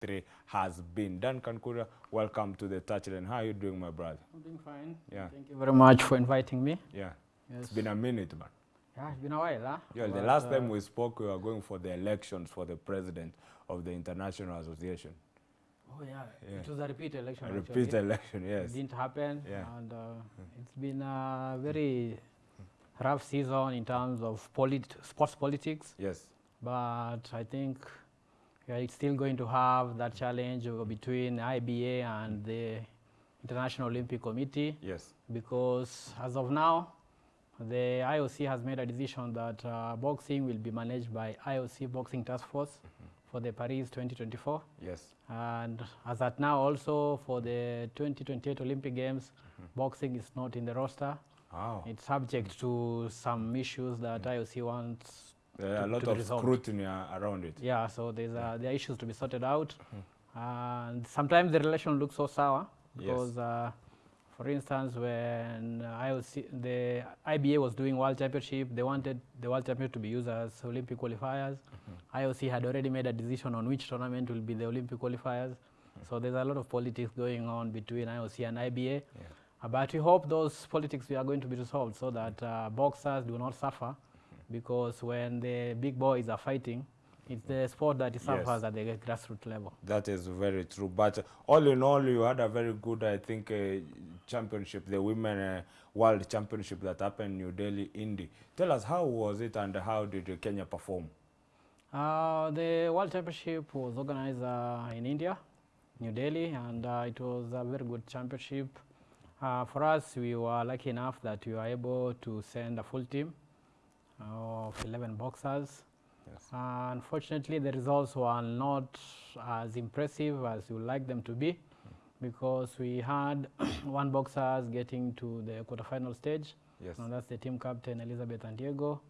three has been. Duncan Kuria, welcome to the touchline. How are you doing, my brother? I'm doing fine. Yeah. Thank you very much for inviting me. Yeah. Yes. It's been a minute, man. yeah, it's been a while, huh? Yeah, the last uh, time we spoke, we were going for the elections for the president of the International Association. Oh yeah. Yeah. It was a repeat election. A actually. repeat election, yes. It didn't happen. Yeah. And uh, it's been a very rough season in terms of polit- sports politics. Yes. But I think it's still going to have that challenge between IBA and the International Olympic Committee. Yes. because as of now, the IOC has made a decision that uh, boxing will be managed by IOC Boxing Task Force for the Paris 2024. Yes. And as at now, also for the 2028 Olympic Games, boxing is not in the roster. Wow. It's subject to some issues that IOC wants. There are a lot of resolved. scrutiny around it. Yeah, so there's uh, there are issues to be sorted out. And sometimes the relation looks so sour Yes. because, uh, for instance, when IOC, the IBA was doing World Championship, they wanted the World Championship to be used as Olympic qualifiers. IOC had already made a decision on which tournament will be the Olympic qualifiers. So there's a lot of politics going on between IOC and IBA. Yeah. Uh, But we hope those politics are going to be resolved so that uh, boxers do not suffer because when the big boys are fighting, it's the sport that Yes. at the grassroots level. That is very true. But all in all, you had a very good, I think, uh, championship, the Women uh, World Championship that happened in New Delhi, Indy. Tell us, how was it and how did Kenya perform? Uh, the World Championship was organized uh, in India, New Delhi, and uh, it was a very good championship. Uh, for us, we were lucky enough that we were able to send a full team of 11 boxers. Yes. Uh, unfortunately, the results were not as impressive as you would like them to be because we had one boxer getting to the quarterfinal stage, Yes. and that's the team captain Elizabeth Andiego.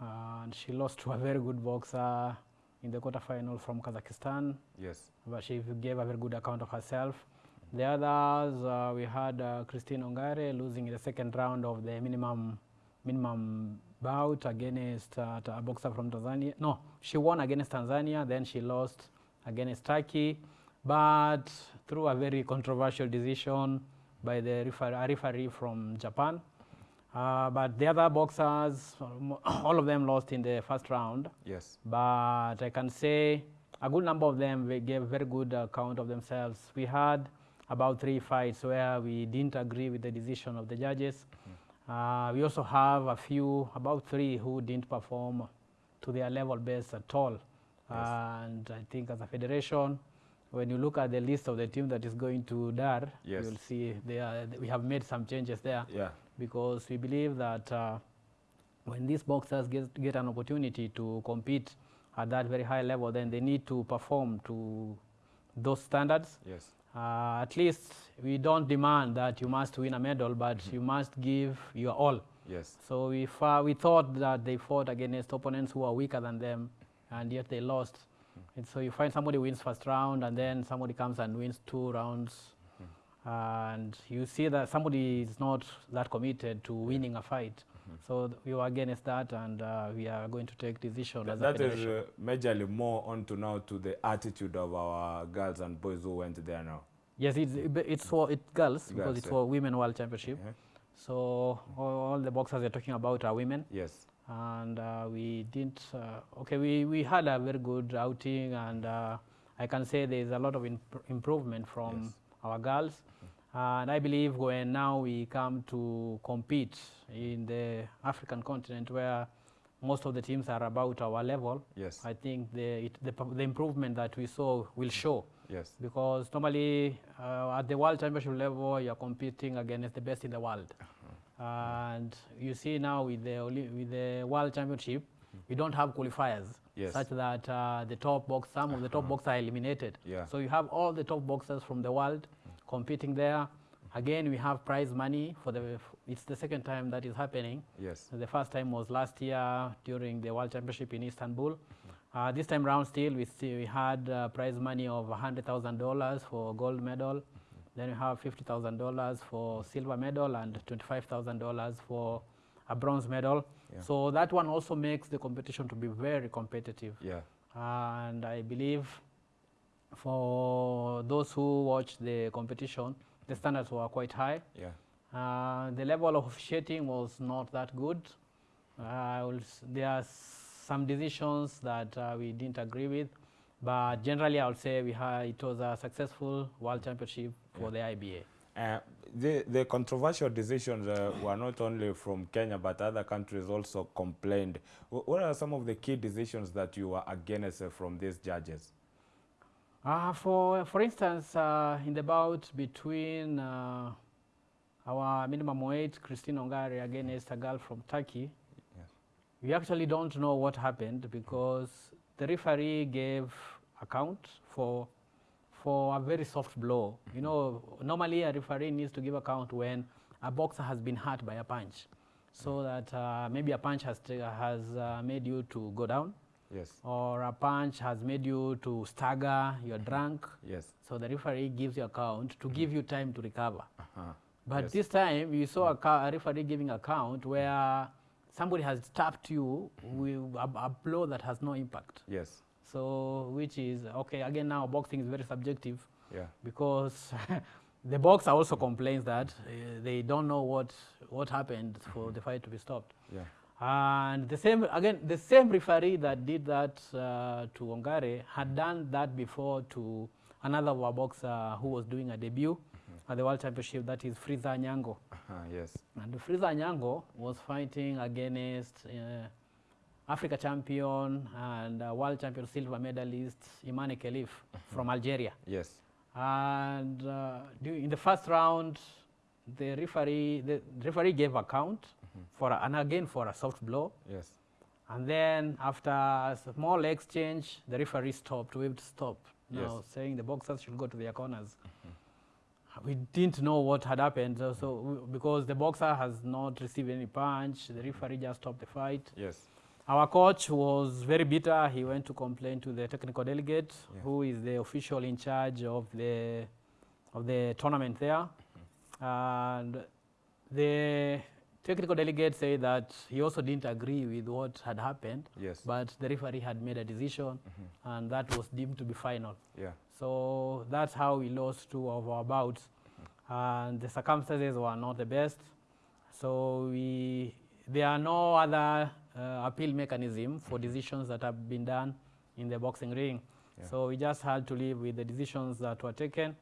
Uh, and she lost to a very good boxer in the quarterfinal from Kazakhstan, Yes. but she gave a very good account of herself. The others, uh, we had uh, Christine Ongare losing in the second round of the minimum minimum bout against uh, a boxer from Tanzania. No, she won against Tanzania, then she lost against Turkey, but through a very controversial decision by the refer- a referee from Japan. Uh, but the other boxers, all of them lost in the first round Yes. but I can say a good number of them gave very good account of themselves. We had about three fights where we didn't agree with the decision of the judges. Uh, we also have a few, about three, who didn't perform to their level best at all. And I think as a federation, when you look at the list of the team that is going to DAR, Yes. you'll see they are, we have made some changes there Yeah. because we believe that uh, when these boxers get, get an opportunity to compete at that very high level, then they need to perform to those standards. Yes. Uh, at least we don't demand that you must win a medal, but you must give your all. Yes. So we, we thought that they fought against opponents who are weaker than them, and yet they lost. And so you find somebody wins first round, and then somebody comes and wins two rounds, and you see that somebody is not that committed to winning a fight. So we were against that, and uh, we are going to take decision Th- as a that is uh, majorly more onto now to the attitude of our girls and boys who went there now. Yes, it's, it's for it girls because Girls, it's yeah. for women world championship. Yeah. So all, all the boxers you're talking about are women. Yes. and uh, we didn't uh, okay we, we had a very good outing and uh, i can say there's a lot of imp- improvement from Yes. our girls and i believe when now we come to compete in the african continent where most of the teams are about our level. Yes. i think the, it, the, the improvement that we saw will show. Yes. because normally uh, at the world championship level you're competing against the best in the world. And you see now with the with the world championship we don't have qualifiers Yes. such that uh, the top box some of the top boxers are eliminated. Yeah. so you have all the top boxers from the world competing there again we have prize money for the it's the second time that is happening Yes. the first time was last year during the World Championship in Istanbul. Uh, this time round still we, still, we had uh, prize money of $100,000 for gold medal. Then we have $50,000 for silver medal and $25,000 for a bronze medal. Yeah. So that one also makes the competition to be very competitive. Yeah. And I believe for those who watch the competition, the standards were quite high. Yeah. Uh, the level of officiating was not that good. Uh, there are some decisions that uh, we didn't agree with, but generally I would say we had, it was a successful World Championship for the IBA. Uh, the, the controversial decisions uh, were not only from Kenya, but other countries also complained. Wh- What are some of the key decisions that you were against uh, from these judges? Uh, for, for instance, uh, in the bout between uh, our minimum weight, Christine Ongare, against a girl from Turkey, Yes. we actually don't know what happened because the referee gave account for, for a very soft blow. You know, normally a referee needs to give account when a boxer has been hurt by a punch. So that uh, maybe a punch has, t- has uh, made you to go down Yes. or a punch has made you to stagger, you're mm-hmm. drunk. Yes. So the referee gives you a count to mm-hmm. give you time to recover. Uh-huh. But Yes. this time you saw a, mm-hmm. a referee giving a count where somebody has tapped you with a, a blow that has no impact. Yes. So which is okay again now boxing is very subjective Yeah. because the boxer also complains that uh, they don't know what what happened for the fight to be stopped. Yeah. And the same again, the same referee that did that uh, to Ongare had done that before to another our boxer who was doing a debut at the World Championship. That is Friza Nyango, Uh-huh. Yes. and Friza Nyango was fighting against uh, Africa champion and uh, world champion silver medalist Imane Khelif from Algeria. Yes. And uh, in the first round, the referee, the referee gave account for, a, and again for a soft blow. Yes. And then after a small exchange, the referee stopped, waved stop, now Yes. saying the boxers should go to their corners. We didn't know what had happened, so, so because the boxer has not received any punch, the referee just stopped the fight. Yes. Our coach was very bitter. He went to complain to the technical delegate, Yeah. who is the official in charge of the of the tournament there. Mm-hmm. And the technical delegate said that he also didn't agree with what had happened, Yes. but the referee had made a decision, mm-hmm. and that was deemed to be final. Yeah. So that's how we lost two of our bouts, mm-hmm. and the circumstances were not the best. So we, there are no other uh, appeal mechanism for mm-hmm. decisions that have been done in the boxing ring. Yeah. So we just had to live with the decisions that were taken.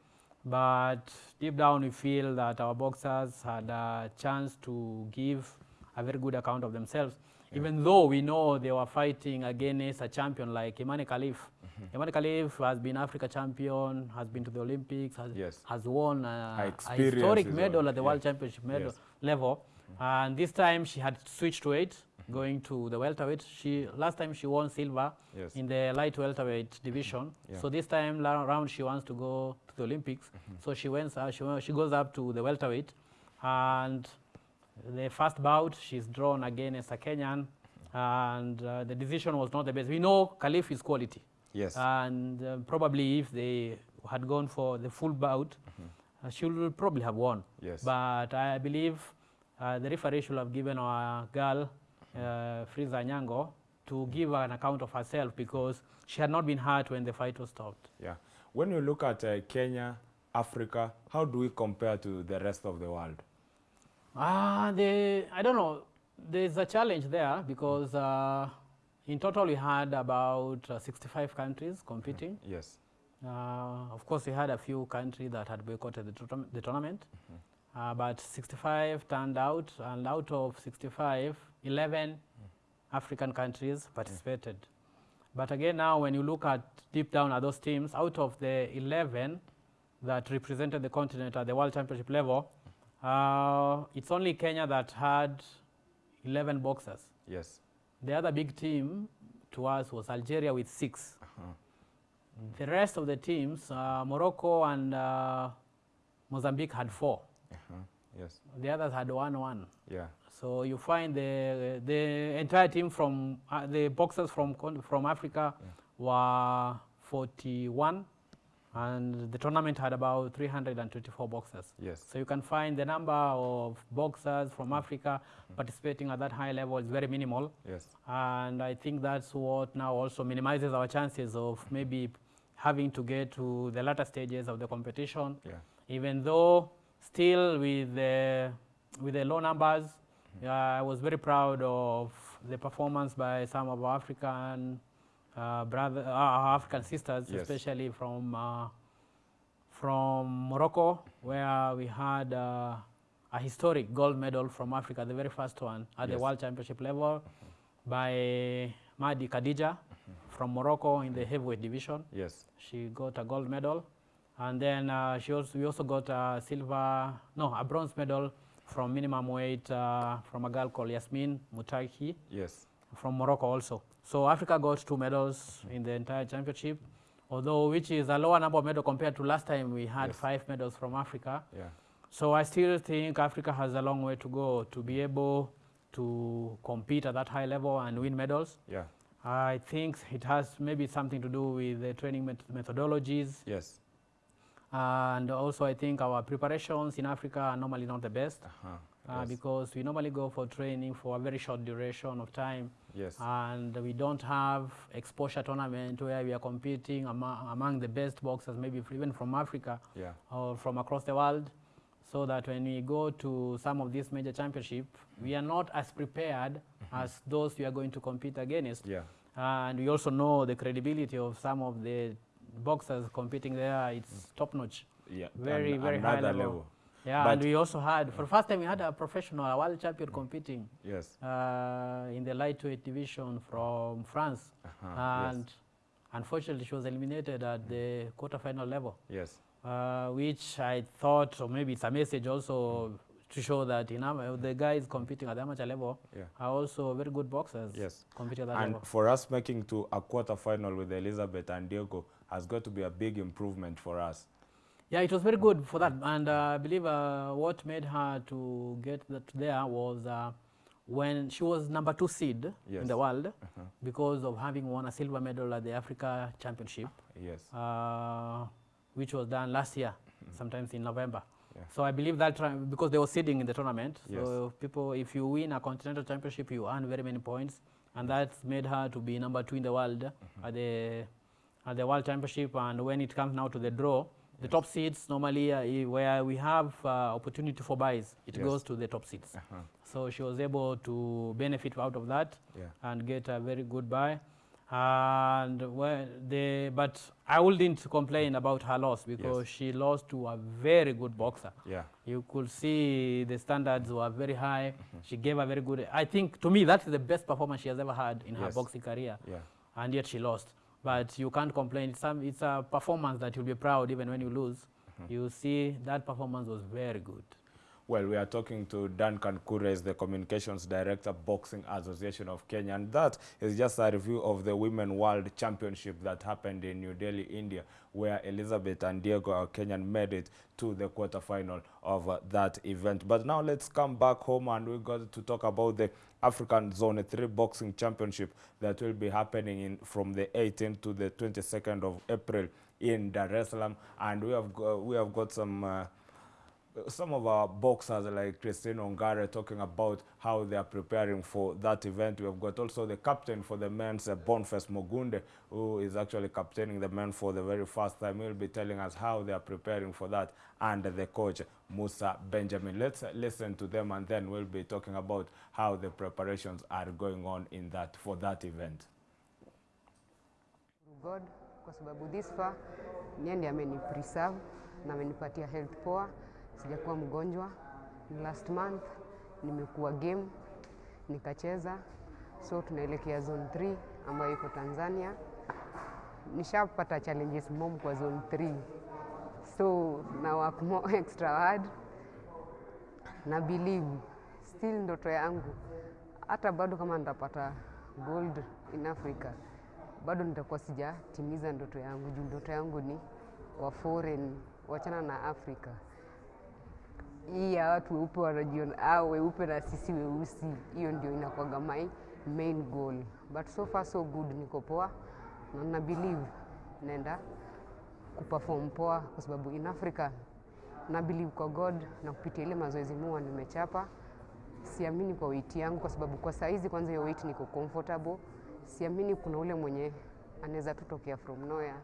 But deep down, we feel that our boxers had a chance to give a very good account of themselves, even though we know they were fighting against a champion like Imane Khelif. Imane Khelif has been Africa champion, has been to the Olympics, has, Yes. has won a, a historic medal at the Yeah. World Championship medal Yes. level. And this time she had switched weight, going to the welterweight. She last time she won silver Yes. in the light welterweight division. Yeah. So this time la- round she wants to go the Olympics. So she went. Uh, she, she goes up to the welterweight, and the first bout she's drawn against a Kenyan, and uh, the decision was not the best. We know Khelif is quality, Yes. and uh, probably if they had gone for the full bout, uh, she would probably have won. yes. But I believe uh, the referee should have given our girl, uh, Friza Nyango, to give an account of herself because she had not been hurt when the fight was stopped. Yeah. When you look at uh, Kenya, Africa, how do we compare to the rest of the world? Ah, the I don't know. There's a challenge there because uh, in total we had about uh, 65 countries competing. Yes. Uh, of course, we had a few countries that had boycotted the, the tournament, uh, but 65 turned out, and out of 65, 11 African countries participated. But again, now when you look at deep down at those teams, out of the 11 that represented the continent at the World Championship level, uh, it's only Kenya that had 11 boxers. Yes. The other big team to us was Algeria with six. Uh-huh. The rest of the teams, uh, Morocco and uh, Mozambique had four. Uh-huh. Yes. The others had one one. Yeah. So you find the the entire team from uh, the boxers from from Africa were 41, and the tournament had about 324 boxers. Yes. So you can find the number of boxers from mm-hmm. Africa mm-hmm. participating at that high level is very minimal. Yes. And I think that's what now also minimizes our chances of mm-hmm. maybe having to get to the latter stages of the competition. Yeah. Even though still with the, with the low numbers, I was very proud of the performance by some of our African uh, brother, uh, African sisters, Yes. especially from uh, from Morocco, where we had uh, a historic gold medal from Africa, the very first one at the World Championship level, by Mardi Khadija from Morocco in the heavyweight division. Yes. She got a gold medal, and then uh, she also we also got a silver, no, a bronze medal from minimum weight uh, from a girl called Yasmine Moutaqui Yes. from Morocco also. So Africa got two medals in the entire championship, although which is a lower number of medals compared to last time we had Yes. five medals from Africa. Yeah. So I still think Africa has a long way to go to be able to compete at that high level and win medals. Yeah. I think it has maybe something to do with the training met- methodologies, Yes. And also I think our preparations in Africa are normally not the best Uh-huh. uh, yes. because we normally go for training for a very short duration of time, yes. and we don't have exposure tournament where we are competing among, among the best boxers, maybe even from Africa yeah. or from across the world, so that when we go to some of these major championship, we are not as prepared as those we are going to compete against. Yeah. And we also know the credibility of some of the boxers competing there. It's top notch. Yeah. Very, very high another level. Yeah, But- and we also had, for the first time, we had a professional, a world champion competing Yes. uh, in the lightweight division from France. Uh-huh. And unfortunately, she was eliminated at the quarterfinal level, yes. uh, which I thought, or maybe it's a message also to show that you know, the guys competing at the amateur level Yeah. are also very good boxers Yes. competing at that And level. for us making to a quarter final with Elizabeth Andiego has got to be a big improvement for us. Yeah, it was very good for that, and uh, I believe uh, what made her to get that there was uh, when she was number two seed in the world because of having won a silver medal at the Africa Championship, Yes. uh, which was done last year, sometimes in November. Yeah. So I believe that because they were seeding in the tournament, Yes. so people, if you win a continental championship, you earn very many points, and that's made her to be number two in the world at the at the world championship. And when it comes now to the draw, the top seeds normally uh, where we have uh, opportunity for buys, it Yes. goes to the top seeds. Uh-huh. So she was able to benefit out of that Yeah. and get a very good buy. And the but I wouldn't complain about her loss because she lost to a very good boxer. Yeah. You could see the standards were very high. She gave a very good. I think to me that's the best performance she has ever had in her boxing career, Yeah. and yet she lost. But you can't complain. It's, some, it's a performance that you'll be proud even when you lose. Mm-hmm. You see that performance was very good. Well, we are talking to Duncan Kuria, the Communications Director, Boxing Association of Kenya, and that is just a review of the Women World Championship that happened in New Delhi, India, where Elizabeth Andiego, our Kenyan, made it to the quarterfinal of uh, that event. But now let's come back home and we got to talk about the African Zone 3 Boxing Championship that will be happening in, from the 18th to the 22nd of April in Dar es Salaam, and we have we have got some. Uh, some of our boxers like Christine Ongare talking about how they are preparing for that event. We have got also the captain for the men's uh, Mogunde, who is actually captaining the men for the very first time. He'll be telling us how they are preparing for that, and the coach Musa Benjamin. Let's uh, listen to them, and then we'll be talking about how the preparations are going on in that for that event. God kwa this far ndiye ameni preserve na health poa, sijakuwa mgonjwa. Last month nimekuwa game nikacheza, so tunaelekea zone 3 ambayo iko Tanzania. Nishapata challenges mom kwa zone 3 so na work more extra hard. Na believe still ndoto yangu. Hata bado kama nitapata gold in Africa bado nitakuwa sijatimiza ndoto yangu. Juu ndoto yangu ni wa foreign wachana na Afrika hii ya watu weupe wanajiona au weupe na sisi weusi, hiyo ndio inakuwaga my main goal, but so far so good, niko poa na na believe naenda kuperform poa, kwa sababu in Africa na believe kwa God na kupitia ile mazoezi mua nimechapa. Siamini kwa weight yangu, kwa sababu kwa saizi kwanza hiyo weight niko comfortable. Siamini kuna ule mwenye anaweza tutokea from nowhere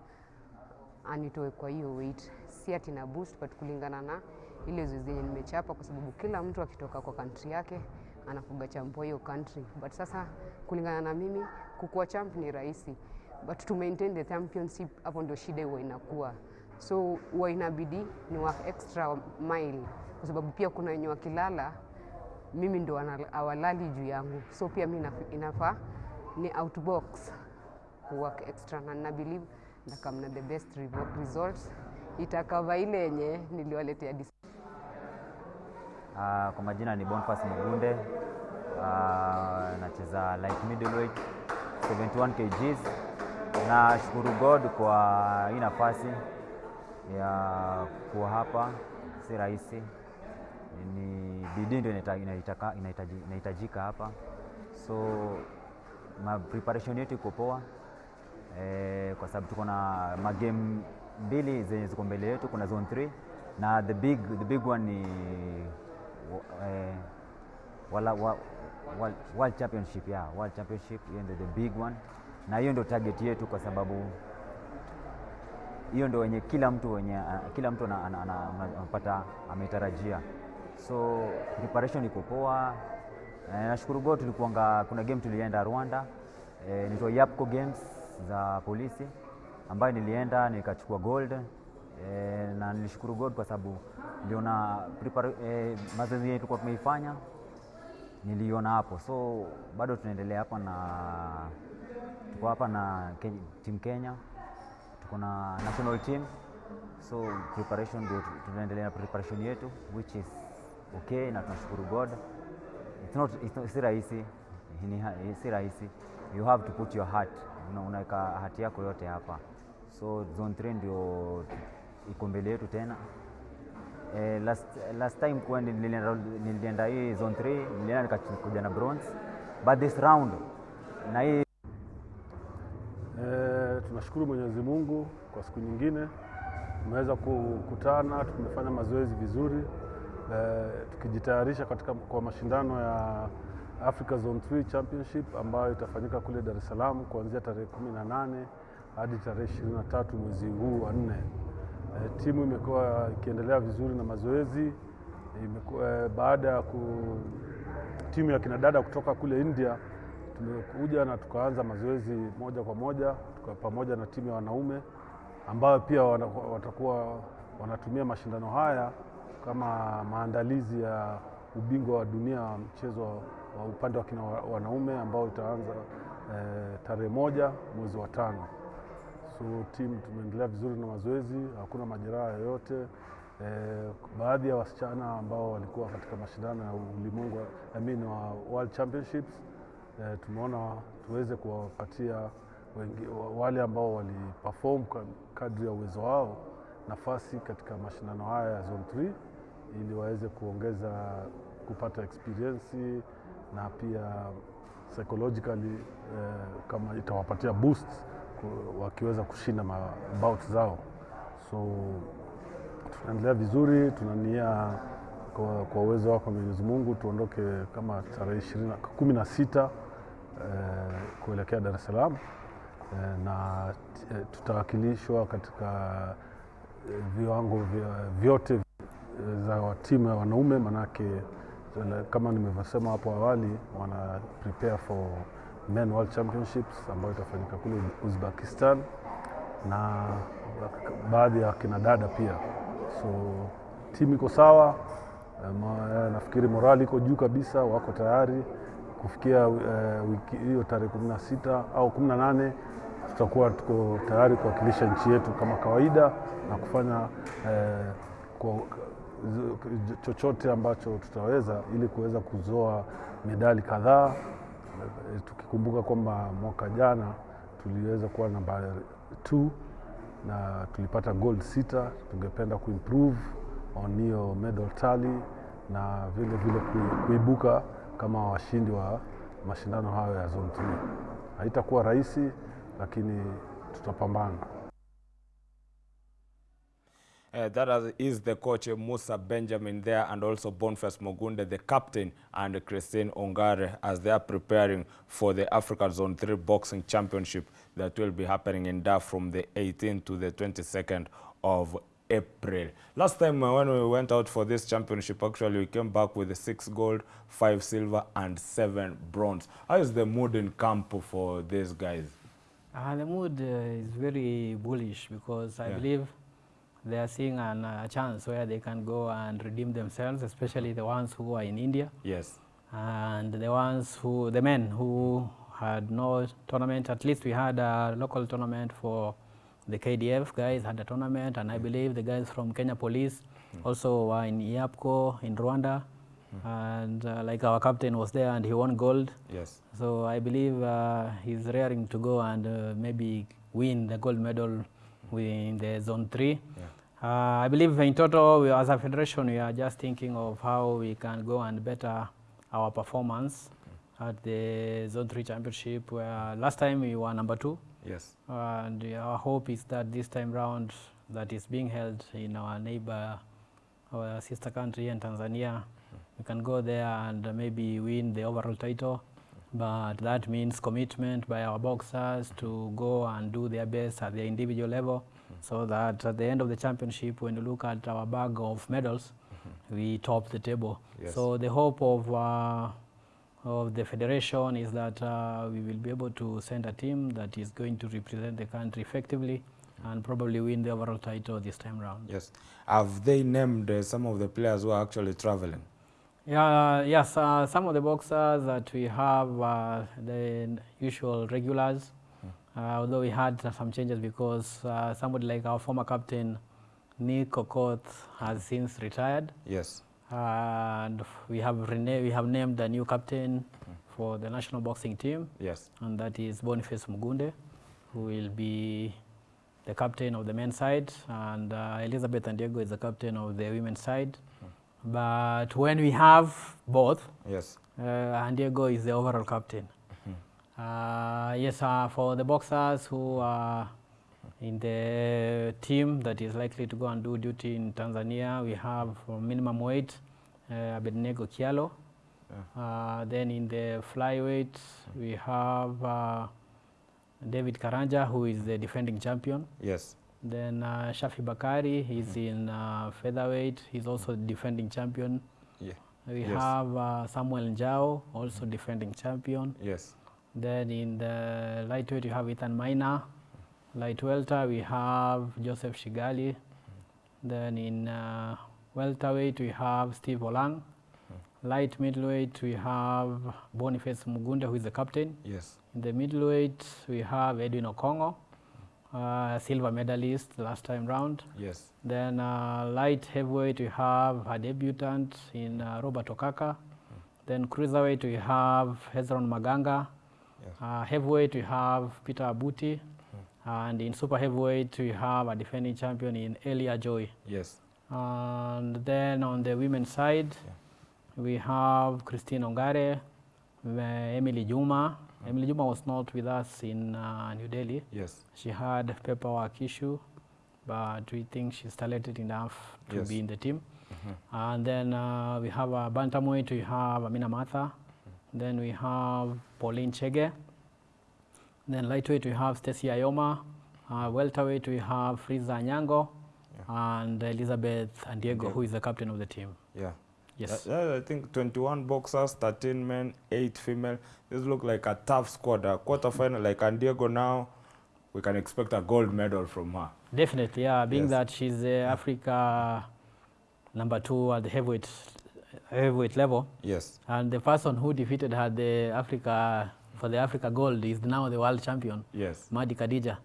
anitoe kwa hiyo weight, si ati na boost but kulingana na ile zoezi yenye nimechapa, kwa sababu kila mtu akitoka kwa kantri yake anakuga champo hiyo country, but sasa kulingana na mimi kukuwa champ ni rahisi, but to maintain the championship, hapo ndio shida huwa inakuwa, so huwa inabidi ni wa extra mile, kwa sababu pia kuna wenye wakilala mimi ndo awalali juu yangu, so pia mi inaf- inafaa ni outbox work extra, na na believe ndakamna the best results. Itakava ile yenye niliwaletea Uh, kwa majina ni Bonfas Mugunde. Uh, nacheza light middleweight 71 kgs. Nashukuru God kwa hii nafasi ya kuwa hapa, si rahisi, ni bidii ndio inahitajika hapa, so ma preparation yetu iko poa eh, kwa sababu tuko na magame mbili zenye ziko mbele yetu. Kuna zone 3 na the big, the big one ni eh, wala, wa, wa, World Championship ya World Championship, hiyo ndio the big one, na hiyo ndio target yetu, kwa sababu hiyo ndio wenye kila mtu wenye ah, kila mtu ana- ana- ana- ana- anapata ametarajia, so preparation iko poa. Eh, nashukuru God tulikuanga, kuna game tulienda Rwanda. Eh, inaitwa Yapco Games za polisi ambayo nilienda nikachukua gold eh, na nilishukuru God kwa sababu niliona e, mazoezi yetu kwa tumeifanya. Niliona hapo, so bado tunaendelea hapa na tuko hapa na Ke- team Kenya, tuko na national team, so preparation ndio tunaendelea na preparation yetu which is okay, na tunashukuru God. It's not, it's not, si rahisi. Si rahisi, you have to put your heart, Una- unaweka hati yako yote hapa, so zone 3 ndio iko mbele yetu tena. Eh, last, last time kwa nilienda, nilienda hii zone 3 nilienda nikakuja na bronze but this round na hii E, tunashukuru Mwenyezi Mungu kwa siku nyingine tumeweza kukutana, tumefanya mazoezi vizuri e, tukijitayarisha katika kwa mashindano ya Africa Zone 3 Championship ambayo itafanyika kule Dar es Salaam kuanzia tarehe 18 hadi tarehe 23 mwezi huu wa nne. E, timu imekuwa ikiendelea vizuri na mazoezi e, baada ya ku timu ya kinadada kutoka kule India tumekuja na tukaanza mazoezi moja kwa moja tuka pamoja na timu ya wanaume ambayo pia wana, watakuwa wanatumia mashindano haya kama maandalizi ya ubingwa wa dunia wa mchezo wa upande wa kina wanaume ambao itaanza eh, tarehe moja mwezi wa tano. So timu tumeendelea vizuri na mazoezi, hakuna majeraha yoyote. Eh, baadhi ya wasichana ambao walikuwa katika mashindano ya ulimwengu I mean wa World Championships eh, tumeona tuweze kuwapatia wale ambao waliperform perform kadri ya uwezo wao nafasi katika mashindano haya ya Zone 3 ili waweze kuongeza kupata experience na pia psychologically eh, kama itawapatia boost wakiweza kushinda mabout zao. So tunaendelea vizuri, tunania kwa, uwezo wako Mwenyezi Mungu tuondoke kama tarehe kumi na sita eh, kuelekea Dar es Salaam eh, na eh, tutawakilishwa katika eh, viwango vyote eh, za timu ya wanaume, manake kama nimevyosema hapo awali, wana prepare for Men World Championships ambayo itafanyika kule Uzbekistan na baadhi ya kina dada pia. So timu iko sawa, eh, eh, nafikiri morali iko juu kabisa, wako tayari kufikia uh, wiki hiyo tarehe kumi na sita au kumi na nane tutakuwa tuko tayari kuwakilisha nchi yetu kama kawaida na kufanya eh, kwa, chochote ambacho tutaweza ili kuweza kuzoa medali kadhaa tukikumbuka kwamba mwaka jana tuliweza kuwa namba t na tulipata gold sita. Tungependa kuimprove on hiyo medal tally na vile vile kuibuka kama washindi wa mashindano hayo ya zone 3. Haitakuwa rahisi, lakini tutapambana. Uh, that is- is the coach uh, Musa Benjamin there and also Boniface Mogunde, the captain, and Christine Ongare as they are preparing for the Africa Zone 3 Boxing Championship that will be happening in Dar from the 18th to the 22nd of April. Last time uh, when we went out for this championship, actually we came back with six gold, five silver, and seven bronze. How is the mood in camp for these guys? Uh, the mood uh, is very bullish because I Yeah. believe they are seeing an, a chance where they can go and redeem themselves, especially the ones who are in India Yes. and the ones who, the men who had no tournament. At least we had a local tournament for the KDF guys had a tournament, and I believe the guys from Kenya Police also were in EAPCCO in Rwanda, and uh, like our captain was there and he won gold. Yes. So I believe uh, he's raring to go and uh, maybe win the gold medal within the zone three. Uh, I believe in total, we, as a federation, we are just thinking of how we can go and better our performance at the zone three championship. Where last time we were number two, Yes. and our hope is that this time round, that is being held in our neighbor, our sister country in Tanzania, we can go there and maybe win the overall title. But that means commitment by our boxers to go and do their best at their individual level, so that at the end of the championship, when you look at our bag of medals, we top the table. Yes. So the hope of uh, of the federation is that uh, we will be able to send a team that is going to represent the country effectively and probably win the overall title this time round. Yes. Have they named uh, some of the players who are actually traveling? Yeah, yes, uh, some of the boxers that we have uh, the usual regulars, although we had some changes because uh, somebody like our former captain Nick Okoth has since retired. Yes. and we have rena- we have named a new captain for the national boxing team, Yes. and that is Boniface Mogunde, who will be the captain of the men's side, and uh, Elizabeth Andiego is the captain of the women's side. But when we have both, Yes. uh, Andiego is the overall captain. Uh, yes, uh, for the boxers who are in the team that is likely to go and do duty in Tanzania, we have for minimum weight uh, Abednego Kialo. Uh, then in the flyweight, we have uh, David Karanja, who is the defending champion. Yes. Then uh, Shafi Bakari, he's in uh, featherweight, he's also defending champion. Yeah. We Yes. have uh, Samuel Njao, also defending champion. Yes. Then in the lightweight, you have Ethan Maina. Light welter, we have Joseph Shigali. Then in uh, welterweight, we have Steve Olang. Light middleweight, we have Boniface Mogunde who is the captain. Yes. In the middleweight, we have Edwin Okongo, uh, silver medalist last time round. Yes. Then uh, light heavyweight, we have a debutant in uh, Robert Okaka. Then cruiserweight, we have Hezron Maganga. Yes. Uh, heavyweight, we have Peter Abuti. mm. And in super heavyweight, we have a defending champion in Elia Joy. Yes. And then on the women's side, yeah. we have Christine Ongare, uh, Emily Juma. Mm. Emily Juma was not with us in uh, New Delhi. Yes. She had paperwork issue, but we think she's talented enough to Yes. be in the team. Mm -hmm. And then uh, we have a bantamweight, we have Amina Matha. Then we have Pauline Chege. Then lightweight, we have Stacy Ayoma. Uh, welterweight, we have Friza Nyango. And Elizabeth and Andiego, who is the captain of the team. Yeah. Yes. Uh, I think 21 boxers, 13 men, 8 female. This look like a tough squad. A quarterfinal like Andiego now, we can expect a gold medal from her. Definitely, yeah. Being Yes. that she's the Africa number two at the heavyweight, heavyweight level, Yes. and the person who defeated her the Africa for the Africa gold is now the world champion, Yes. Madi Khadija.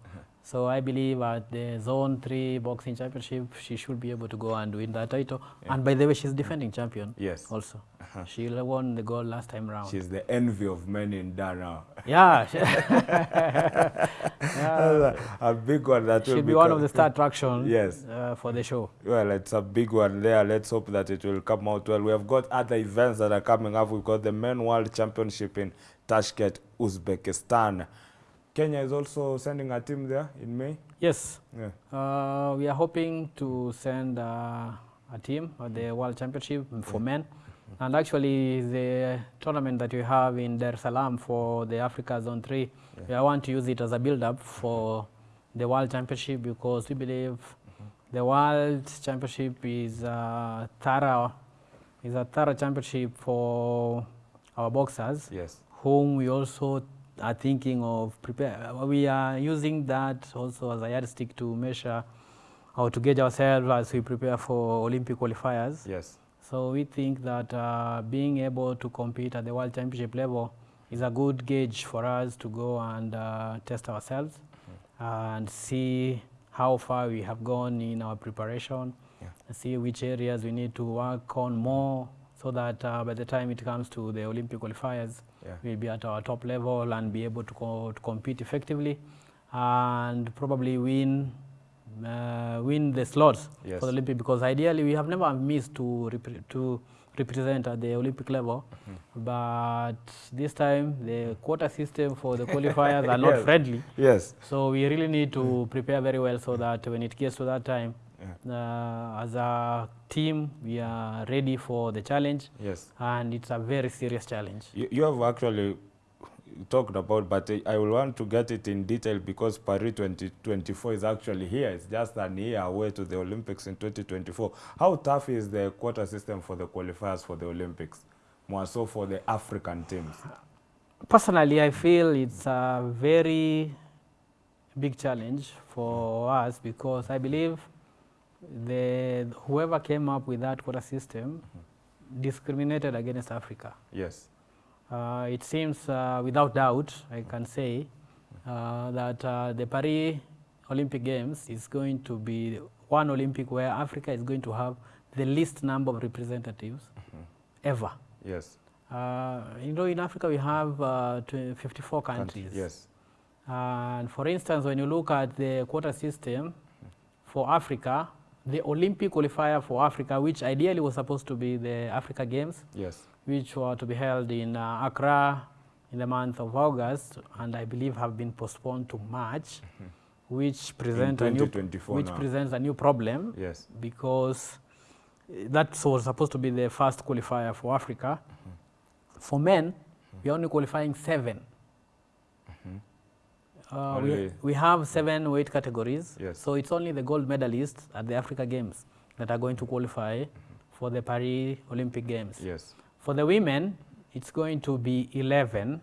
So I believe at the Zone Three Boxing Championship, she should be able to go and win that title. And by the way, she's defending champion. Yes. Also, she won the gold last time round. She's the envy of men in Dar now. yeah, yeah. a big one that will she'll be one of the star attraction. Yes. uh, for the show. Well, it's a big one there. Let's hope that it will come out well. We have got other events that are coming up. We've got the Men World Championship in Tashkent, Uzbekistan. Kenya is also sending a team there in May. Yes, Yeah. uh, we are hoping to send uh, a team at the World Championship for men. And actually, the tournament that we have in Dar es Salaam for the Africa Zone 3, we want to use it as a build-up for the World Championship because we believe the World Championship is a thorough, is a thorough championship for our boxers Yes. whom we also are thinking of prepare. We are using that also as a yardstick to measure or to gauge ourselves as we prepare for Olympic qualifiers. Yes. So we think that uh, being able to compete at the World Championship level is a good gauge for us to go and uh, test ourselves and see how far we have gone in our preparation, Yeah. and see which areas we need to work on more so that uh, by the time it comes to the Olympic qualifiers, Yeah. we'll be at our top level and be able to, co- to compete effectively and probably win uh, win the slots Yes. for the Olympic because ideally we have never missed to to represent at the Olympic level, but this time the quota system for the qualifiers are not Yes. friendly. Yes. So we really need to prepare very well so that when it gets to that time, uh, as a team, we are ready for the challenge, Yes. and it's a very serious challenge. You, you have actually talked about, but uh, I will want to get it in detail because Paris 2024 is actually here. It's just an year away to the Olympics in 2024. How tough is the quota system for the qualifiers for the Olympics? More so for the African teams. Personally, I feel it's a very big challenge for us because I believe the whoever came up with that quota system discriminated against Africa. Yes. Uh, it seems uh, without doubt, I can say, uh, that uh, the Paris Olympic Games is going to be one Olympic where Africa is going to have the least number of representatives ever. Yes. Uh, you know, in Africa we have uh, 54 countries. Yes. And for instance, when you look at the quota system for Africa, the Olympic qualifier for Africa, which ideally was supposed to be the Africa Games, Yes. which were to be held in uh, Accra in the month of August, and I believe have been postponed to March, which present a new which now. presents a new problem Yes. because uh, that was supposed to be the first qualifier for Africa. For men, we are only qualifying seven. Uh, we, we have seven weight categories, Yes. so it's only the gold medalists at the Africa Games that are going to qualify for the Paris Olympic Games. Yes. For the women, it's going to be 11.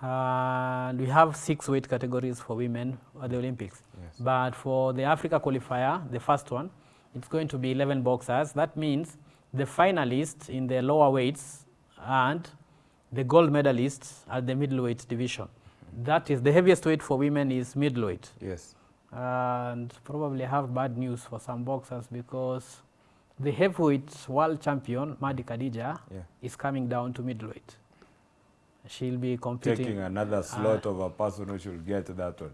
And we have six weight categories for women at the Olympics. Yes. But for the Africa qualifier, the first one, it's going to be 11 boxers. That means the finalists in the lower weights and the gold medalists at the middleweight division. That is the heaviest weight for women is middleweight. Yes. And probably have bad news for some boxers because the heavyweight world champion, Mardi Khadija, Yeah. is coming down to middleweight. She'll be competing. Taking another slot of a person who should get that one.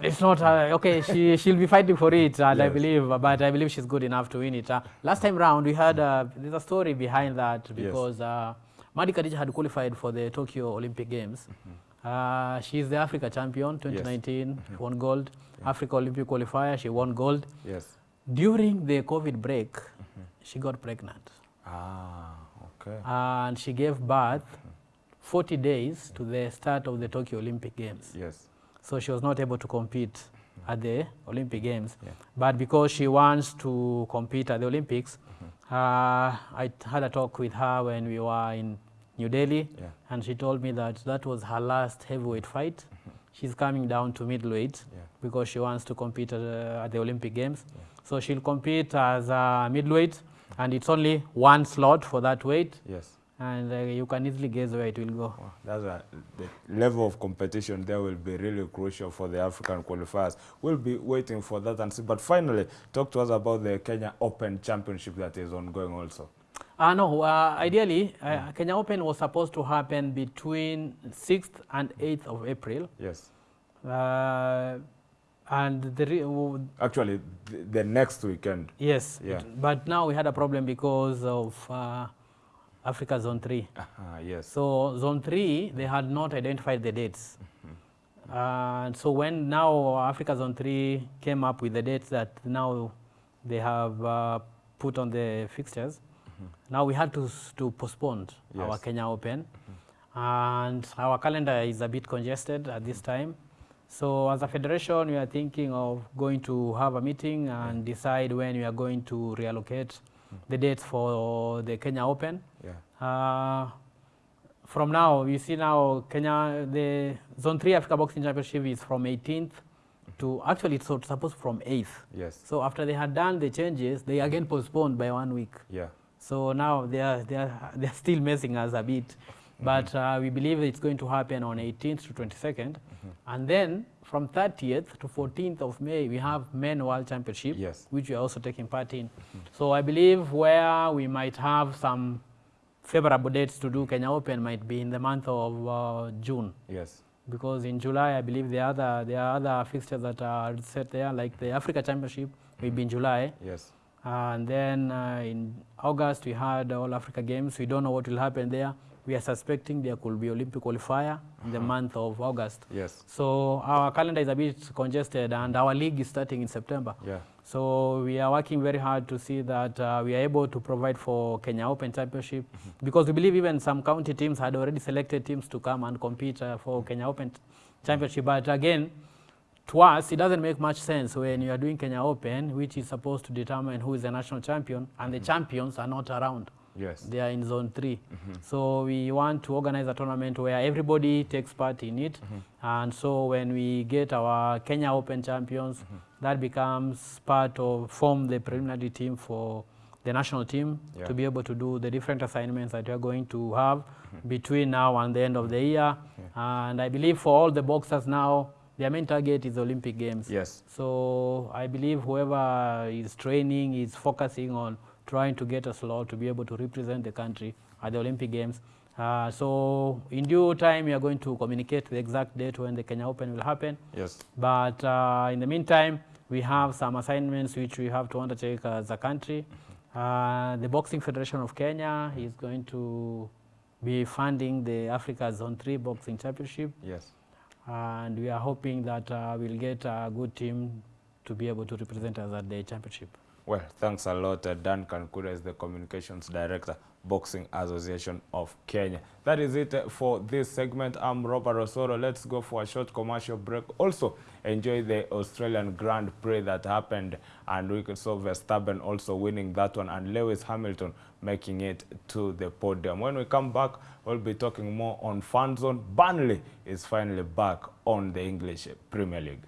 It's not uh, okay. She she'll be fighting for it, and I believe, but I believe she's good enough to win it. Uh, last time round, we had uh, there's a story behind that because uh, Mardi Khadija had qualified for the Tokyo Olympic Games. Uh, she's the Africa champion, 2019, she won gold. Africa Olympic qualifier, she won gold. Yes. During the COVID break, she got pregnant, Ah, okay. and she gave birth 40 days to the start of the Tokyo Olympic Games. Yes. So she was not able to compete at the Olympic Games. Yeah. But because she wants to compete at the Olympics, uh, I had a talk with her when we were in New Delhi, Yeah. and she told me that that was her last heavyweight fight. She's coming down to middleweight Yeah. because she wants to compete at, uh, at the Olympic Games. So she'll compete as a middleweight, and it's only one slot for that weight, Yes. and uh, you can easily guess where it will go. That's a, the level of competition there will be really crucial for the African qualifiers. We'll be waiting for that and see. But finally, talk to us about the Kenya Open Championship that is ongoing also. Uh, no, uh, ideally, uh, Kenya Open was supposed to happen between 6th and 8th of April. Yes. Uh, and the re- Actually, the, the next weekend. yes, Yeah. it- but now we had a problem because of uh, Africa Zone 3. Ah, yes. So Zone 3, they had not identified the dates. And so when now Africa Zone 3 came up with the dates that now they have uh, put on the fixtures, now we had to, to postpone our Kenya Open. Mm-hmm. And our calendar is a bit congested at this time. So as a federation, we are thinking of going to have a meeting and decide when we are going to reallocate mm-hmm. the dates for the Kenya Open. Yeah. Uh, from now, you see now Kenya, the Zone 3 Africa Boxing Championship is from 18th mm-hmm. to, actually it's supposed from 8th. Yes. So after they had done the changes, they again postponed by one week. Yeah. So now they are, they are, they are still messing us a bit. But uh, we believe it's going to happen on 18th to 22nd. And then from 30th to 14th of May, we have Men World Championship, Yes. which we are also taking part in. So I believe where we might have some favorable dates to do Kenya Open might be in the month of uh, June. Yes. Because in July, I believe there are other, there are other fixtures that are set there, like the Africa Championship will be in July. Yes. And then uh, in August, we had All Africa Games. We don't know what will happen there. We are suspecting there could be Olympic qualifier in the month of August. Yes. So our calendar is a bit congested, and our league is starting in September. Yeah. So we are working very hard to see that uh, we are able to provide for Kenya Open Championship because we believe even some county teams had already selected teams to come and compete uh, for Kenya Open Championship. But again, to us, it doesn't make much sense when you are doing Kenya Open, which is supposed to determine who is the national champion, and the mm-hmm. champions are not around. Yes. They are in zone 3 mm-hmm. So we want to organize a tournament where everybody takes part in it. Mm-hmm. And so when we get our Kenya Open champions, that becomes part of form the preliminary team for the national team Yeah. to be able to do the different assignments that we are going to have between now and the end of the year. And I believe for all the boxers now, their main target is Olympic Games. Yes. So I believe whoever is training is focusing on trying to get a slot to be able to represent the country at the Olympic Games. Uh, so in due time, we are going to communicate the exact date when the Kenya Open will happen. Yes. But uh, in the meantime, we have some assignments which we have to undertake as a country. Uh, the Boxing Federation of Kenya is going to be funding the Africa Zone 3 Boxing Championship Yes. And we are hoping that uh, we'll get a good team to be able to represent us at the championship. Well, thanks a lot. Uh, Duncan Kuria is the Communications Director, Boxing Association of Kenya. That is it uh, for this segment. I'm Robert Osoro. Let's go for a short commercial break. Also, enjoy the Australian Grand Prix that happened, and we could saw Verstappen also winning that one, and Lewis Hamilton making it to the podium. When we come back, we'll be talking more on fan zone. Burnley is finally back on the English Premier League.